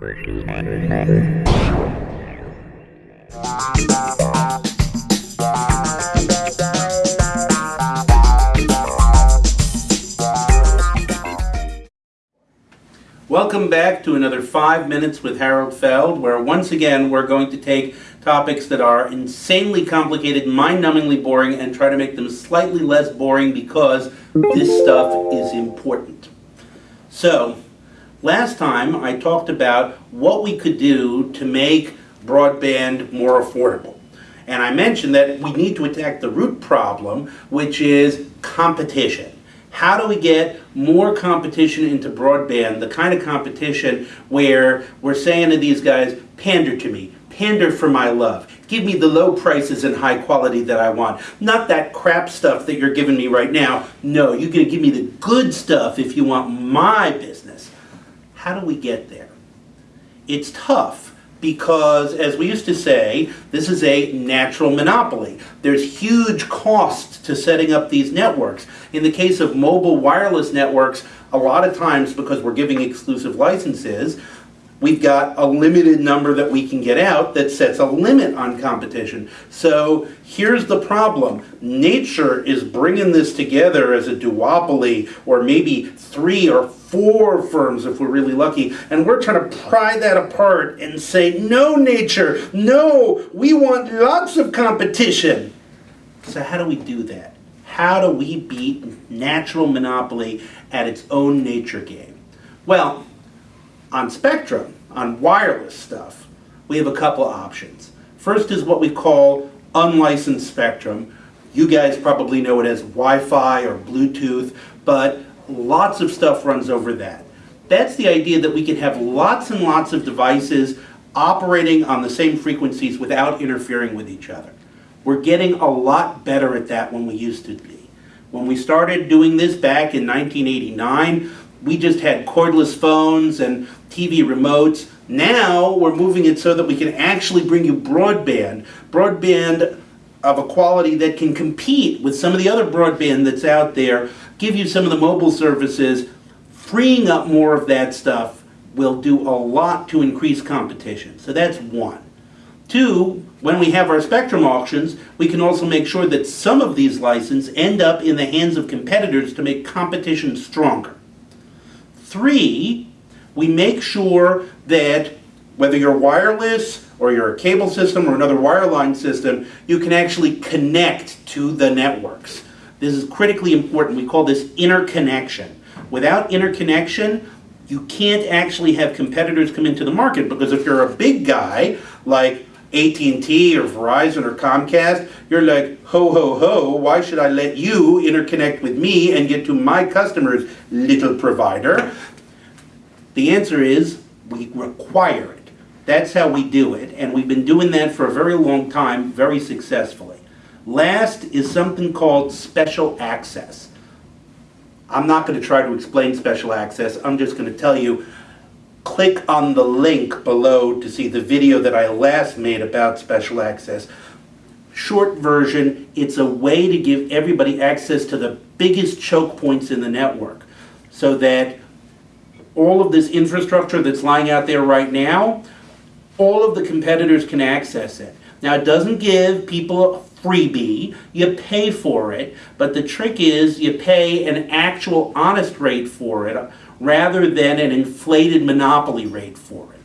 Welcome back to another five minutes with Harold Feld, where once again we're going to take topics that are insanely complicated, mind-numbingly boring, and try to make them slightly less boring because this stuff is important. So, last time I talked about what we could do to make broadband more affordable. And I mentioned that we need to attack the root problem, which is competition. How do we get more competition into broadband, the kind of competition where we're saying to these guys, pander to me, pander for my love. Give me the low prices and high quality that I want. Not that crap stuff that you're giving me right now. No, you're going to give me the good stuff if you want my business. How do we get there? It's tough because, as we used to say, this is a natural monopoly. There's huge costs to setting up these networks. In the case of mobile wireless networks, a lot of times because we're giving exclusive licenses, we've got a limited number that we can get out that sets a limit on competition. So here's the problem. Nature is bringing this together as a duopoly or maybe three or four firms if we're really lucky. And we're trying to pry that apart and say, no nature, no, we want lots of competition. So how do we do that? How do we beat natural monopoly at its own nature game? Well, on Spectrum, on wireless stuff, we have a couple options. First is what we call unlicensed spectrum. You guys probably know it as Wi-Fi or Bluetooth, but lots of stuff runs over that. That's the idea that we can have lots and lots of devices operating on the same frequencies without interfering with each other. We're getting a lot better at that than we used to be. When we started doing this back in 1989, we just had cordless phones and TV remotes. Now we're moving it so that we can actually bring you broadband. Broadband of a quality that can compete with some of the other broadband that's out there, give you some of the mobile services, freeing up more of that stuff will do a lot to increase competition. So that's one. Two, when we have our spectrum auctions, we can also make sure that some of these licenses end up in the hands of competitors to make competition stronger. Three, we make sure that whether you're wireless or you're a cable system or another wireline system, you can actually connect to the networks. This is critically important. We call this interconnection. Without interconnection, you can't actually have competitors come into the market because if you're a big guy like AT&T or Verizon or Comcast, you're like, ho, ho, ho, why should I let you interconnect with me and get to my customers, little provider? The answer is we require it. That's how we do it, and we've been doing that for a very long time, very successfully. Last is something called special access. I'm not going to try to explain special access, I'm just going to tell you click on the link below to see the video that I last made about special access. Short version, it's a way to give everybody access to the biggest choke points in the network so that all of this infrastructure that's lying out there right now, all of the competitors can access it. Now it doesn't give people a freebie, you pay for it, but the trick is you pay an actual honest rate for it rather than an inflated monopoly rate for it.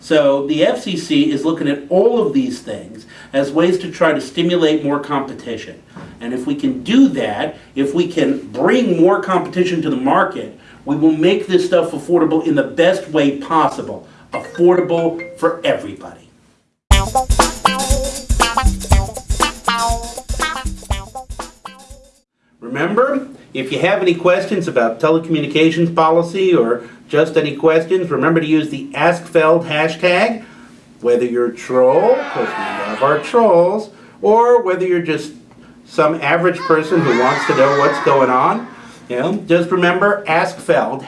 So the FCC is looking at all of these things as ways to try to stimulate more competition. And if we can do that, if we can bring more competition to the market, we will make this stuff affordable in the best way possible. Affordable for everybody. Remember, if you have any questions about telecommunications policy or just any questions, remember to use the AskFeld hashtag, whether you're a troll, because we love our trolls, or whether you're just some average person who wants to know what's going on. You know, just remember, Ask Feld,